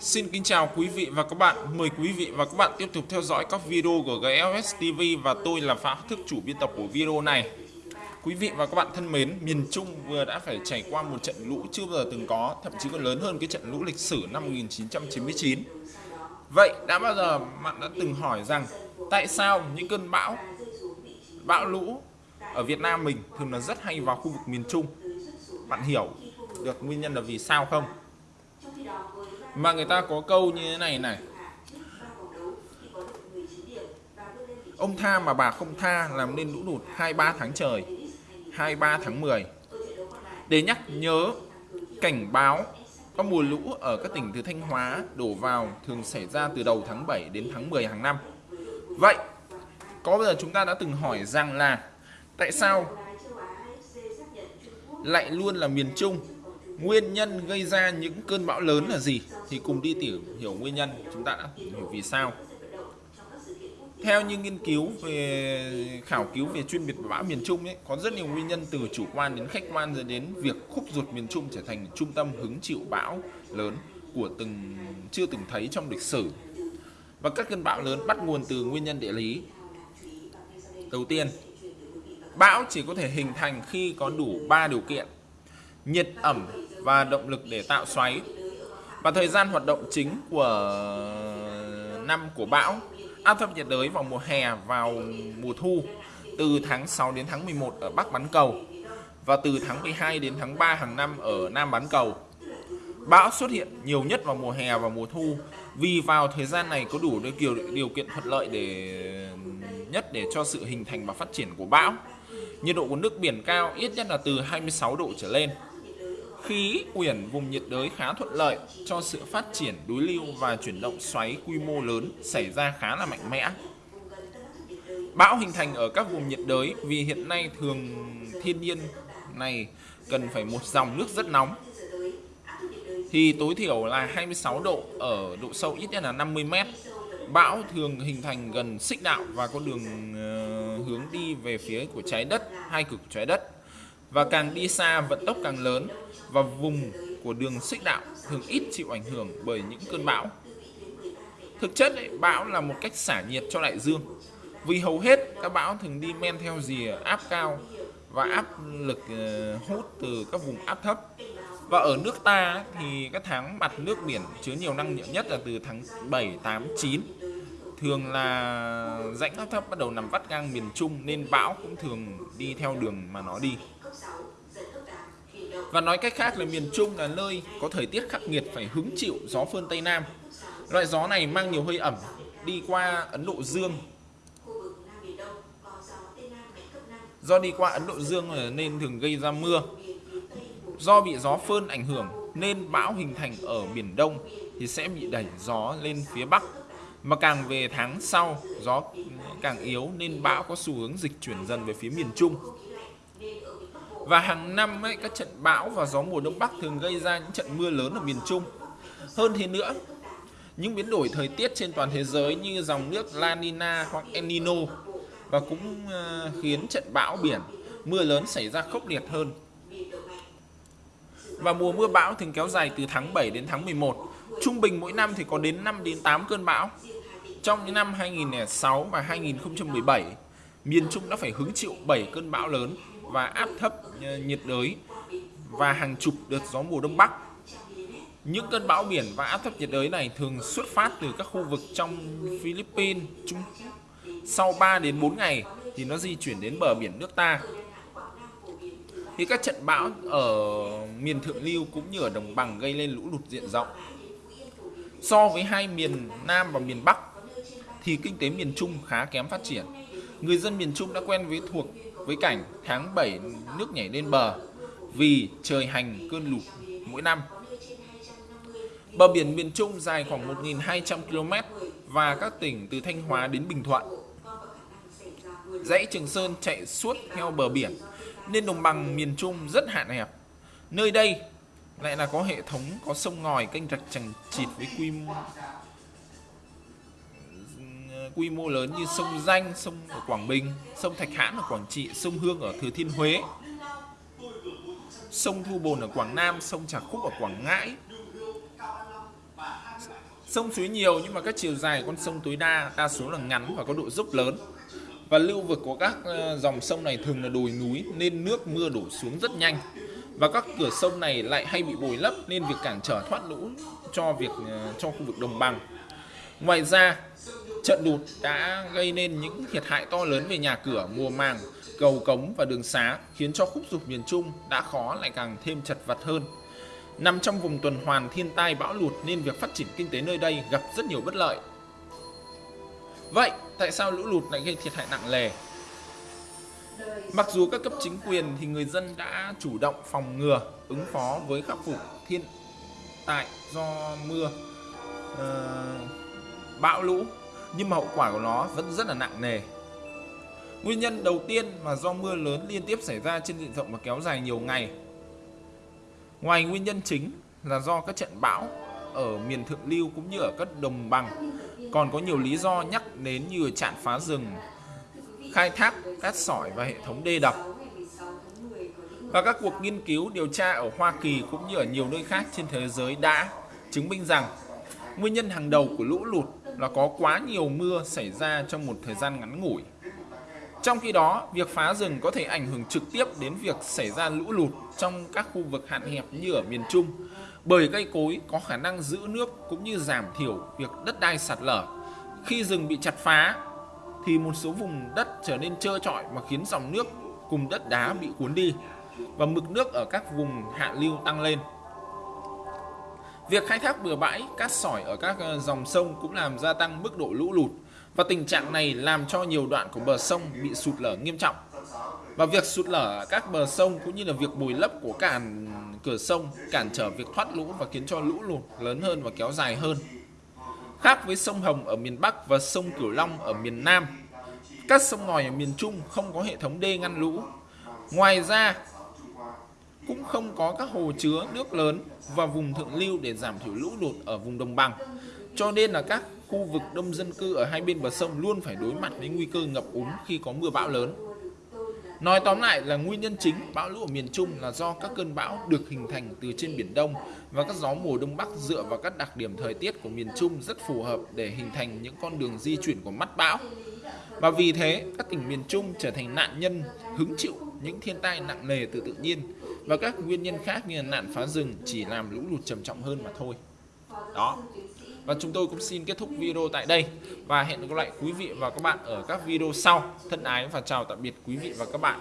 Xin kính chào quý vị và các bạn. Mời quý vị và các bạn tiếp tục theo dõi các video của GLS TV và tôi là Phạm Thức chủ biên tập của video này. Quý vị và các bạn thân mến, miền Trung vừa đã phải trải qua một trận lũ chưa bao giờ từng có, thậm chí còn lớn hơn cái trận lũ lịch sử năm 1999. Vậy đã bao giờ bạn đã từng hỏi rằng tại sao những cơn bão, bão lũ ở Việt Nam mình thường là rất hay vào khu vực miền Trung? Bạn hiểu được nguyên nhân là vì sao không? Mà người ta có câu như thế này này. Ông tha mà bà không tha làm nên lũ lụt 23 tháng trời 23 tháng 10 để nhắc nhớ cảnh báo, có mùa lũ ở các tỉnh từ Thanh Hóa đổ vào thường xảy ra từ đầu tháng 7 đến tháng 10 hàng năm. Vậy, có bao giờ chúng ta đã từng hỏi rằng là tại sao lại luôn là miền Trung Nguyên nhân gây ra những cơn bão lớn là gì? Thì cùng đi tìm hiểu nguyên nhân chúng ta đã hiểu vì sao. Theo những nghiên cứu về khảo cứu về chuyên biệt bão miền Trung ấy, có rất nhiều nguyên nhân từ chủ quan đến khách quan dẫn đến việc khúc ruột miền Trung trở thành trung tâm hứng chịu bão lớn của từng chưa từng thấy trong lịch sử. Và các cơn bão lớn bắt nguồn từ nguyên nhân địa lý. Đầu tiên, bão chỉ có thể hình thành khi có đủ 3 điều kiện: nhiệt ẩm và động lực để tạo xoáy. Và thời gian hoạt động chính của năm của bão áp thấp nhiệt đới vào mùa hè vào mùa thu từ tháng 6 đến tháng 11 ở Bắc bán cầu và từ tháng 12 đến tháng 3 hàng năm ở Nam bán cầu. Bão xuất hiện nhiều nhất vào mùa hè và mùa thu vì vào thời gian này có đủ điều, điều kiện thuận lợi để nhất để cho sự hình thành và phát triển của bão. Nhiệt độ của nước biển cao ít nhất là từ 26 độ trở lên khí quyển vùng nhiệt đới khá thuận lợi cho sự phát triển đối lưu và chuyển động xoáy quy mô lớn xảy ra khá là mạnh mẽ. Bão hình thành ở các vùng nhiệt đới vì hiện nay thường thiên nhiên này cần phải một dòng nước rất nóng. Thì tối thiểu là 26 độ ở độ sâu ít nhất là 50 mét. Bão thường hình thành gần xích đạo và có đường uh, hướng đi về phía của trái đất, hai cực trái đất và càng đi xa vận tốc càng lớn và vùng của đường xích đạo thường ít chịu ảnh hưởng bởi những cơn bão. Thực chất ấy, bão là một cách xả nhiệt cho đại dương. Vì hầu hết các bão thường đi men theo rìa áp cao và áp lực ờ, hút từ các vùng áp thấp. Và ở nước ta thì các tháng mặt nước biển chứa nhiều năng lượng nhất là từ tháng 7, 8, 9 thường là rãnh áp thấp bắt đầu nằm vắt ngang miền Trung nên bão cũng thường đi theo đường mà nó đi. Và nói cách khác là miền Trung là nơi có thời tiết khắc nghiệt phải hứng chịu gió phơn Tây Nam. Loại gió này mang nhiều hơi ẩm đi qua Ấn Độ Dương. Do đi qua Ấn Độ Dương nên thường gây ra mưa. Do bị gió phơn ảnh hưởng nên bão hình thành ở Biển Đông thì sẽ bị đẩy gió lên phía Bắc. Mà càng về tháng sau, gió càng yếu nên bão có xu hướng dịch chuyển dần về phía miền Trung. Và hàng năm ấy, các trận bão và gió mùa đông bắc thường gây ra những trận mưa lớn ở miền Trung. Hơn thế nữa, những biến đổi thời tiết trên toàn thế giới như dòng nước La Nina hoặc El Nino và cũng ờ, khiến trận bão biển mưa lớn xảy ra khốc liệt hơn. Và mùa mưa bão thường kéo dài từ tháng 7 đến tháng 11. Trung bình mỗi năm thì có đến 5 đến 8 cơn bão. Trong những năm 2006 và 2017, miền Trung đã phải hứng chịu 7 cơn bão lớn và áp thấp ờ, nhiệt đới và hàng chục đợt gió mùa đông bắc. Những cơn bão biển và áp thấp nhiệt đới này thường xuất phát từ các khu vực trong Philippines, Trung Sau 3 đến 4 ngày thì nó di chuyển đến bờ biển nước ta. Thì các trận bão ở miền thượng lưu cũng như ở đồng bằng gây lên lũ lụt diện rộng. So với hai miền Nam và miền Bắc thì kinh tế miền Trung khá kém phát triển. Người dân miền Trung đã quen với thuộc với cảnh tháng 7 nước nhảy lên bờ vì trời hành cơn lụt mỗi năm. Bờ biển miền Trung dài khoảng 1.200 km và các tỉnh từ Thanh Hóa đến Bình Thuận. Dãy Trường Sơn chạy suốt theo bờ biển, nên đồng bằng miền Trung rất hạn hẹp. Nơi đây lại là có hệ thống có sông ngòi kênh rạch chẳng chịt với quy mô quy mô lớn như sông Danh, sông ở Quảng Bình, sông Thạch Hãn ở Quảng Trị, sông Hương ở Thừa Thiên Huế, sông Thu Bồn ở Quảng Nam, sông Trà Khúc ở Quảng Ngãi, Sông suối nhiều nhưng mà các chiều dài con sông tối đa đa số là ngắn và có độ dốc lớn. Và lưu vực của các ờ, dòng sông này thường là đồi núi nên nước mưa đổ xuống rất nhanh. Và các cửa sông này lại hay bị bồi lấp nên việc cản trở thoát lũ cho việc ờ, cho khu vực đồng bằng. Ngoài ra, trận lụt đã gây nên những thiệt hại to lớn về nhà cửa, mùa màng, cầu cống và đường xá khiến cho khúc dục miền Trung đã khó lại càng thêm chật vật hơn. Nằm trong vùng tuần hoàn thiên tai bão lụt nên việc phát triển kinh tế nơi đây gặp rất nhiều bất lợi. Vậy, tại sao lũ lụt lại gây thiệt hại nặng nề? Mặc dù các cấp chính quyền thì người dân đã chủ động phòng ngừa, ứng phó với khắc phục thiên tai do mưa, uh, bão lũ, nhưng mà hậu quả của nó vẫn rất là nặng nề. Nguyên nhân đầu tiên là do mưa lớn liên tiếp xảy ra trên diện rộng và kéo dài nhiều ngày. Ngoài nguyên nhân chính là do các trận bão ở miền thượng lưu cũng như ở các đồng bằng, còn có nhiều lý do nhắc đến như chặn phá rừng, khai thác cát sỏi và hệ thống đê đập. Và các cuộc nghiên cứu điều tra ở Hoa Kỳ cũng như ở nhiều nơi khác trên thế giới đã chứng minh rằng nguyên nhân hàng đầu của lũ lụt là có quá nhiều mưa xảy ra trong một thời gian ngắn ngủi. Trong khi đó, việc phá rừng có thể ảnh hưởng trực tiếp đến việc xảy ra lũ lụt trong các khu vực hạn hẹp như ở miền Trung, bởi cây cối có khả năng giữ nước cũng như giảm thiểu việc đất đai sạt lở. Khi rừng bị chặt phá, thì một số vùng đất trở nên trơ trọi mà khiến dòng nước cùng đất đá bị cuốn đi và mực nước ở các vùng hạ lưu tăng lên. Việc khai thác bừa bãi, cát sỏi ở các ờ, dòng sông cũng làm gia tăng mức độ lũ lụt và tình trạng này làm cho nhiều đoạn của bờ sông bị sụt lở nghiêm trọng. Và việc sụt lở các bờ sông cũng như là việc bồi lấp của cản cửa sông cản trở việc thoát lũ và khiến cho lũ lụt lớn hơn và kéo dài hơn. Khác với sông Hồng ở miền Bắc và sông Cửu Long ở miền Nam, các sông ngòi ở miền Trung không có hệ thống đê ngăn lũ. Ngoài ra, cũng không có các hồ chứa nước lớn và vùng thượng lưu để giảm thiểu lũ lụt ở vùng đồng bằng. Cho nên là các khu vực đông dân cư ở hai bên bờ sông luôn phải đối mặt với nguy cơ ngập úng khi có mưa bão lớn. Nói tóm lại là nguyên nhân chính bão lũ ở miền Trung là do các cơn bão được hình thành từ trên biển Đông và các gió mùa Đông Bắc dựa vào các đặc điểm thời tiết của miền Trung rất phù hợp để hình thành những con đường di chuyển của mắt bão. Và vì thế, các tỉnh miền Trung trở thành nạn nhân hứng chịu những thiên tai nặng nề từ tự nhiên và các nguyên nhân khác như là nạn phá rừng chỉ làm lũ lụt trầm trọng hơn mà thôi. Đó. Và chúng tôi cũng xin kết thúc video tại đây và hẹn gặp lại quý vị và các bạn ở các video sau. Thân ái và chào tạm biệt quý vị và các bạn.